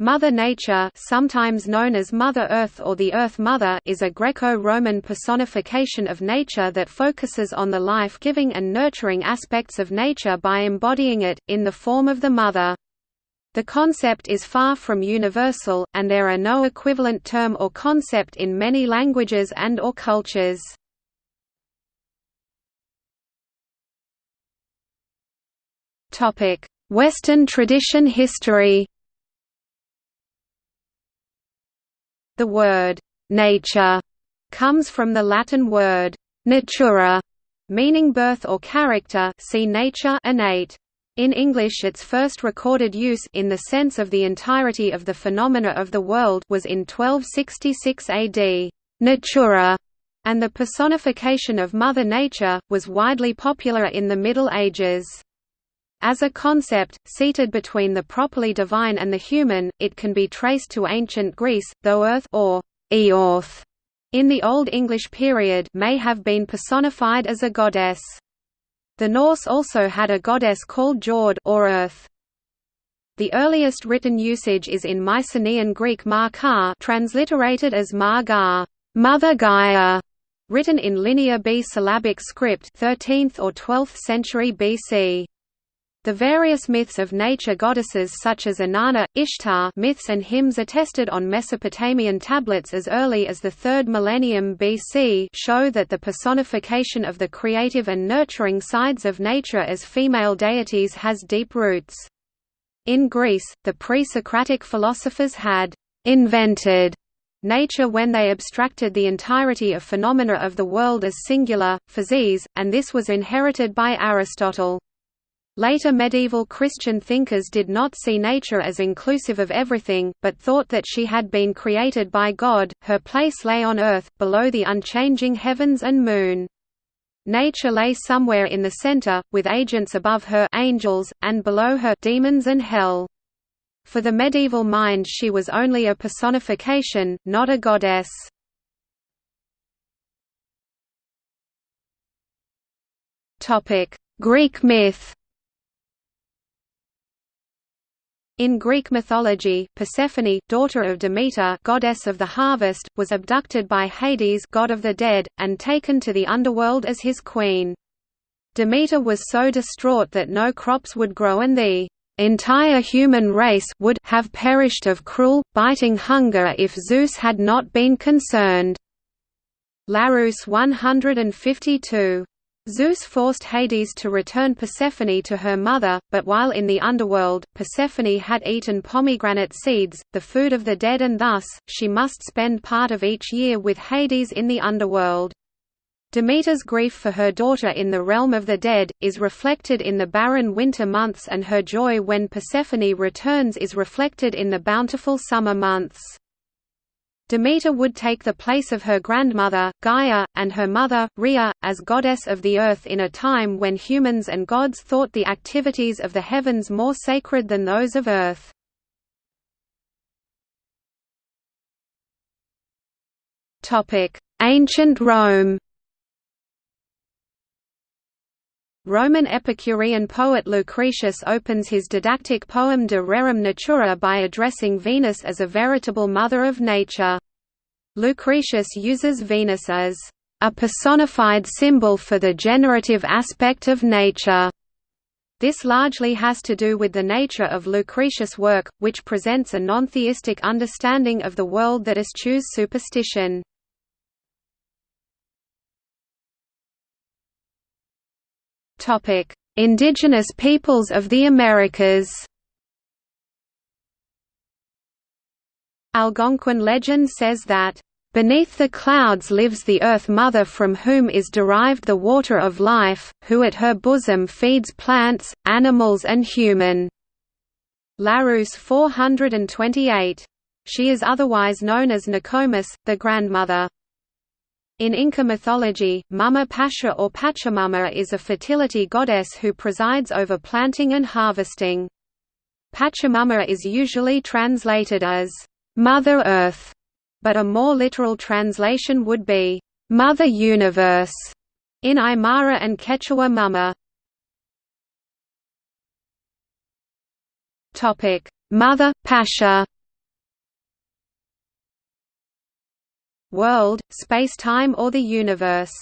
Mother Nature sometimes known as Mother Earth or the Earth Mother is a Greco-Roman personification of nature that focuses on the life-giving and nurturing aspects of nature by embodying it, in the form of the Mother. The concept is far from universal, and there are no equivalent term or concept in many languages and or cultures. Western tradition history The word «nature» comes from the Latin word «natura», meaning birth or character see nature innate. In English its first recorded use in the sense of the entirety of the phenomena of the world was in 1266 AD. Natura, and the personification of Mother Nature, was widely popular in the Middle Ages. As a concept, seated between the properly divine and the human, it can be traced to ancient Greece, though Earth or Eorth in the Old English period may have been personified as a goddess. The Norse also had a goddess called Jord or Earth. The earliest written usage is in Mycenaean Greek Mar transliterated as Mar Ga, Mother Gaia, written in Linear B syllabic script 13th or 12th century BC. The various myths of nature goddesses such as Inanna, Ishtar myths and hymns attested on Mesopotamian tablets as early as the 3rd millennium BC show that the personification of the creative and nurturing sides of nature as female deities has deep roots. In Greece, the pre-Socratic philosophers had «invented» nature when they abstracted the entirety of phenomena of the world as singular, physis, and this was inherited by Aristotle. Later medieval Christian thinkers did not see nature as inclusive of everything, but thought that she had been created by God, her place lay on earth, below the unchanging heavens and moon. Nature lay somewhere in the center, with agents above her angels, and below her demons and hell. For the medieval mind she was only a personification, not a goddess. Greek myth In Greek mythology, Persephone, daughter of Demeter goddess of the harvest, was abducted by Hades god of the dead, and taken to the underworld as his queen. Demeter was so distraught that no crops would grow and the entire human race would have perished of cruel, biting hunger if Zeus had not been concerned. Larousse 152 Zeus forced Hades to return Persephone to her mother, but while in the underworld, Persephone had eaten pomegranate seeds, the food of the dead and thus, she must spend part of each year with Hades in the underworld. Demeter's grief for her daughter in the realm of the dead, is reflected in the barren winter months and her joy when Persephone returns is reflected in the bountiful summer months. Demeter would take the place of her grandmother, Gaia, and her mother, Rhea, as goddess of the earth in a time when humans and gods thought the activities of the heavens more sacred than those of earth. Ancient Rome Roman Epicurean poet Lucretius opens his didactic poem De Rerum Natura by addressing Venus as a veritable mother of nature. Lucretius uses Venus as a personified symbol for the generative aspect of nature. This largely has to do with the nature of Lucretius' work, which presents a non-theistic understanding of the world that eschews superstition. Topic: Indigenous peoples of the Americas. Algonquin legend says that Beneath the clouds lives the Earth Mother from whom is derived the water of life, who at her bosom feeds plants, animals and human." Larousse 428. She is otherwise known as Nokomis, the grandmother. In Inca mythology, Mama Pacha or Pachamama is a fertility goddess who presides over planting and harvesting. Pachamama is usually translated as, "...Mother Earth", but a more literal translation would be, "...Mother Universe", in Aymara and Quechua Mama. Mother, Pacha world, space-time or the universe.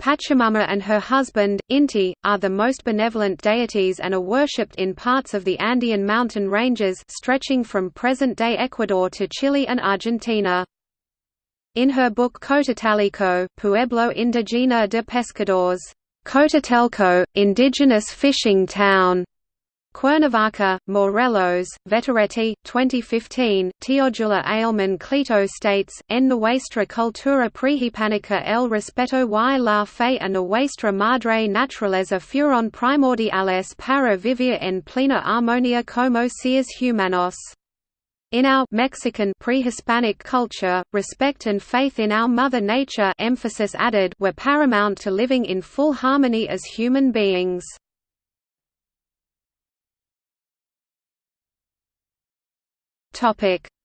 Pachamama and her husband, Inti, are the most benevolent deities and are worshipped in parts of the Andean mountain ranges stretching from present-day Ecuador to Chile and Argentina. In her book Cotatelco, Pueblo Indigena de Pescadores, Cotatelco, indigenous fishing town, Cuernavaca, Morelos, Vetoretti, 2015, Teodula Ailman Clito states, En nuestra cultura prehispánica el respeto y la fe a nuestra madre naturaleza fueron primordiales para vivir en plena armonía como seres humanos. In our Mexican pre-Hispanic culture, respect and faith in our mother nature emphasis added were paramount to living in full harmony as human beings.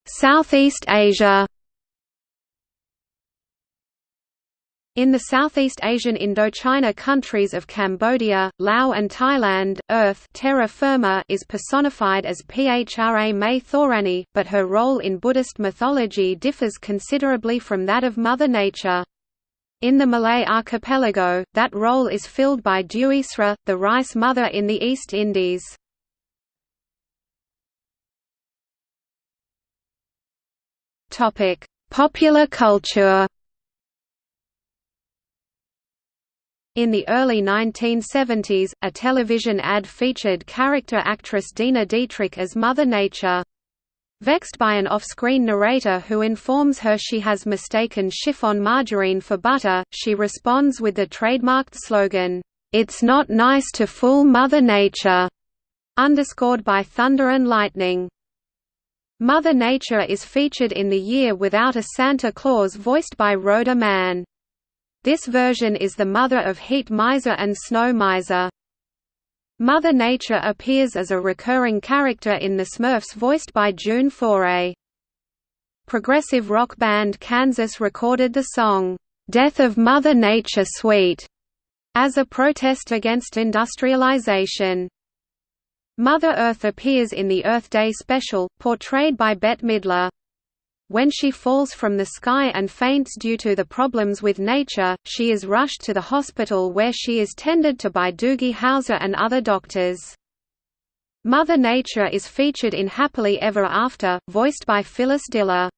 Southeast Asia In the Southeast Asian Indochina countries of Cambodia, Laos and Thailand, Earth terra firma is personified as Phra Mae Thorani, but her role in Buddhist mythology differs considerably from that of Mother Nature. In the Malay archipelago, that role is filled by Dewi Sri, the rice mother in the East Indies. Topic: Popular culture. In the early 1970s, a television ad featured character actress Dena Dietrich as Mother Nature. Vexed by an off-screen narrator who informs her she has mistaken chiffon margarine for butter, she responds with the trademarked slogan, "'It's not nice to fool Mother Nature'", underscored by thunder and lightning. Mother Nature is featured in The Year Without a Santa Claus voiced by Rhoda Mann. This version is the mother of Heat Miser and Snow Miser. Mother Nature appears as a recurring character in The Smurfs voiced by June Foray. Progressive rock band Kansas recorded the song, "'Death of Mother Nature Suite' as a protest against industrialization. Mother Earth appears in the Earth Day special, portrayed by Bette Midler. When she falls from the sky and faints due to the problems with nature, she is rushed to the hospital where she is tended to by Doogie Howser and other doctors. Mother Nature is featured in Happily Ever After, voiced by Phyllis Diller.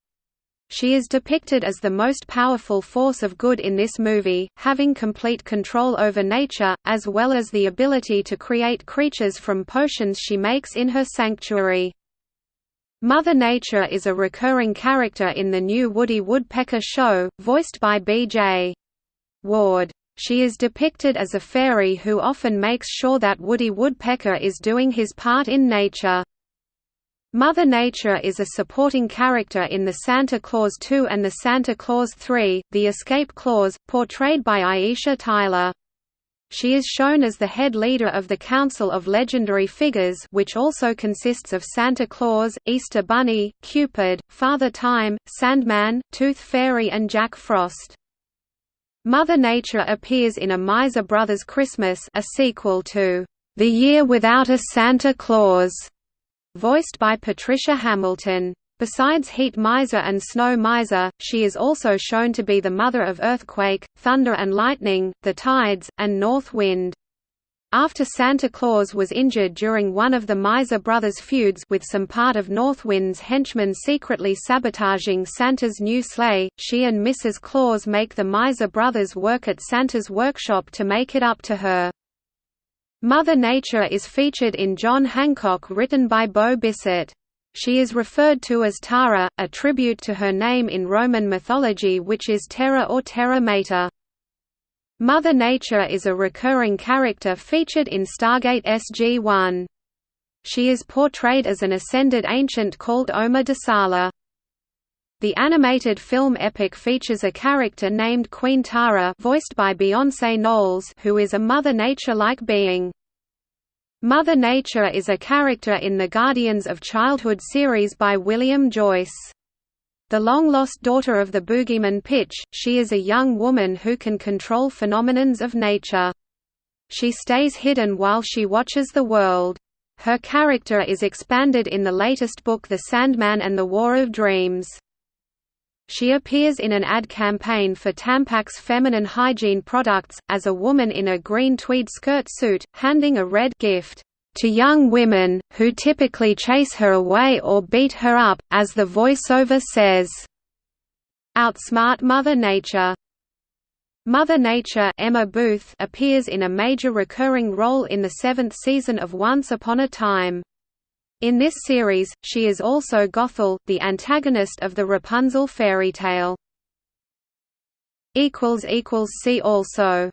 She is depicted as the most powerful force of good in this movie, having complete control over nature, as well as the ability to create creatures from potions she makes in her sanctuary. Mother Nature is a recurring character in the new Woody Woodpecker show, voiced by B.J. Ward. She is depicted as a fairy who often makes sure that Woody Woodpecker is doing his part in nature. Mother Nature is a supporting character in the Santa Clause 2 and the Santa Clause 3, The Escape Clause, portrayed by Aisha Tyler. She is shown as the head leader of the Council of Legendary Figures which also consists of Santa Claus, Easter Bunny, Cupid, Father Time, Sandman, Tooth Fairy and Jack Frost. Mother Nature appears in A Miser Brothers Christmas a sequel to The Year Without a Santa Claus voiced by Patricia Hamilton. Besides Heat Miser and Snow Miser, she is also shown to be the mother of earthquake, thunder and lightning, the tides, and north wind. After Santa Claus was injured during one of the Miser brothers' feuds with some part of Northwind's henchmen secretly sabotaging Santa's new sleigh, she and Mrs. Claus make the Miser brothers work at Santa's workshop to make it up to her. Mother Nature is featured in John Hancock written by Bo Bissett. She is referred to as Tara, a tribute to her name in Roman mythology which is Terra or Terra Mater. Mother Nature is a recurring character featured in Stargate SG-1. She is portrayed as an ascended ancient called Oma Desala. The animated film Epic features a character named Queen Tara voiced by Beyonce Knowles who is a Mother Nature-like being. Mother Nature is a character in the Guardians of Childhood series by William Joyce. The long-lost daughter of the boogeyman Pitch, she is a young woman who can control phenomenons of nature. She stays hidden while she watches the world. Her character is expanded in the latest book The Sandman and the War of Dreams. She appears in an ad campaign for Tampax feminine hygiene products, as a woman in a green tweed skirt suit, handing a red gift to young women, who typically chase her away or beat her up, as the voiceover says, "'Outsmart Mother Nature' Mother Nature Emma Booth appears in a major recurring role in the seventh season of Once Upon a Time. In this series, she is also Gothel, the antagonist of the Rapunzel fairy tale. See also